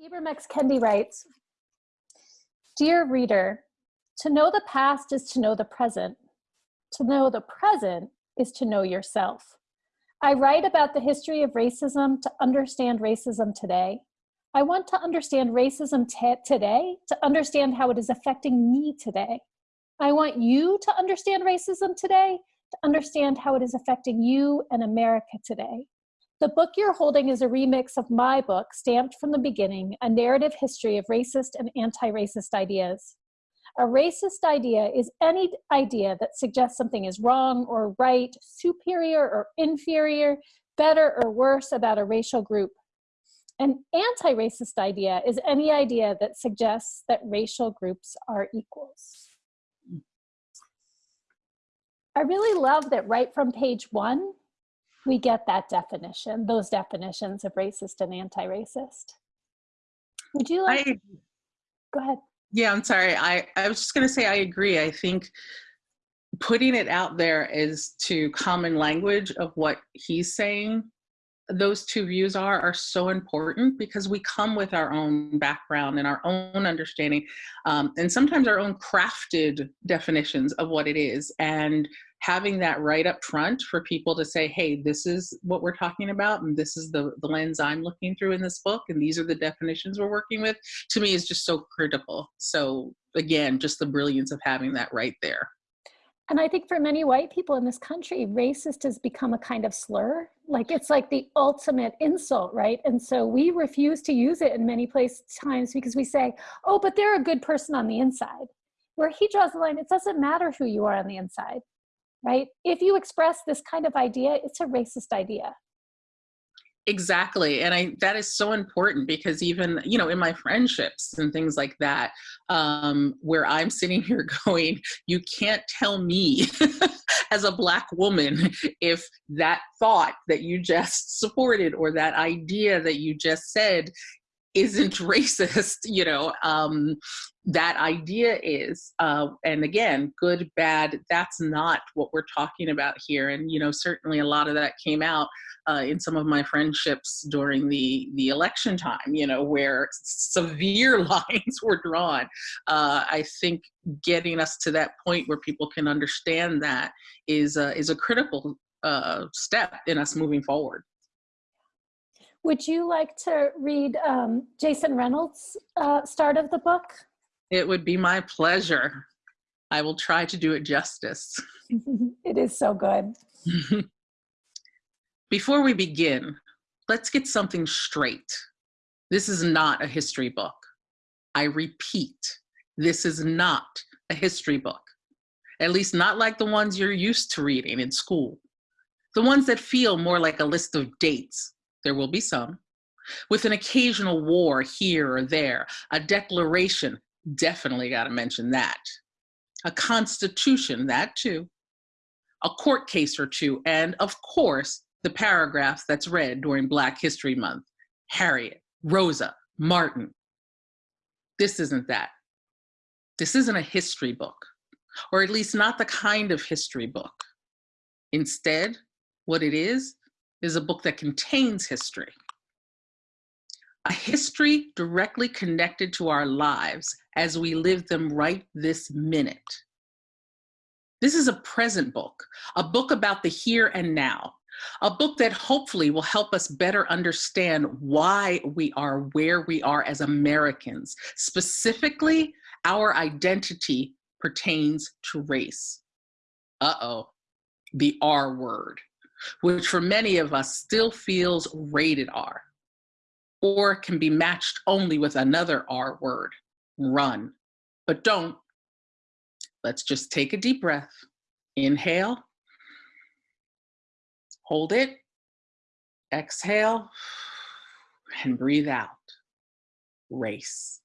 Ibram X. Kendi writes, Dear reader, to know the past is to know the present. To know the present is to know yourself. I write about the history of racism to understand racism today. I want to understand racism today to understand how it is affecting me today. I want you to understand racism today to understand how it is affecting you and America today. The book you're holding is a remix of my book, Stamped from the Beginning, A Narrative History of Racist and Anti-Racist Ideas. A racist idea is any idea that suggests something is wrong or right, superior or inferior, better or worse about a racial group. An anti-racist idea is any idea that suggests that racial groups are equals. I really love that right from page one, we get that definition, those definitions of racist and anti-racist. Would you like, I, go ahead. Yeah, I'm sorry. I, I was just gonna say, I agree. I think putting it out there is to common language of what he's saying those two views are are so important because we come with our own background and our own understanding um, and sometimes our own crafted definitions of what it is and having that right up front for people to say hey this is what we're talking about and this is the, the lens i'm looking through in this book and these are the definitions we're working with to me is just so critical so again just the brilliance of having that right there and I think for many white people in this country, racist has become a kind of slur. Like it's like the ultimate insult, right? And so we refuse to use it in many places times because we say, oh, but they're a good person on the inside. Where he draws the line, it doesn't matter who you are on the inside, right? If you express this kind of idea, it's a racist idea. Exactly. And I that is so important because even, you know, in my friendships and things like that, um, where I'm sitting here going, you can't tell me as a black woman if that thought that you just supported or that idea that you just said isn't racist you know um, that idea is uh, and again good bad that's not what we're talking about here. And you know certainly a lot of that came out uh, in some of my friendships during the the election time you know where severe lines were drawn. Uh, i think getting us to that point where people can understand that is is a critical uh, step in us moving forward would you like to read um, Jason Reynolds' uh, start of the book? It would be my pleasure. I will try to do it justice. it is so good. Before we begin, let's get something straight. This is not a history book. I repeat, this is not a history book. At least not like the ones you're used to reading in school. The ones that feel more like a list of dates there will be some, with an occasional war here or there, a declaration, definitely got to mention that, a constitution, that too, a court case or two, and of course, the paragraphs that's read during Black History Month, Harriet, Rosa, Martin. This isn't that. This isn't a history book, or at least not the kind of history book. Instead, what it is, is a book that contains history. A history directly connected to our lives as we live them right this minute. This is a present book, a book about the here and now, a book that hopefully will help us better understand why we are where we are as Americans. Specifically, our identity pertains to race. Uh-oh, the R word which for many of us still feels rated R, or can be matched only with another R word, run. But don't. Let's just take a deep breath. Inhale, hold it, exhale, and breathe out. Race.